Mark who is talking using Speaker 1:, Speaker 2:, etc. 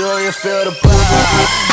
Speaker 1: Do you feel the buzz?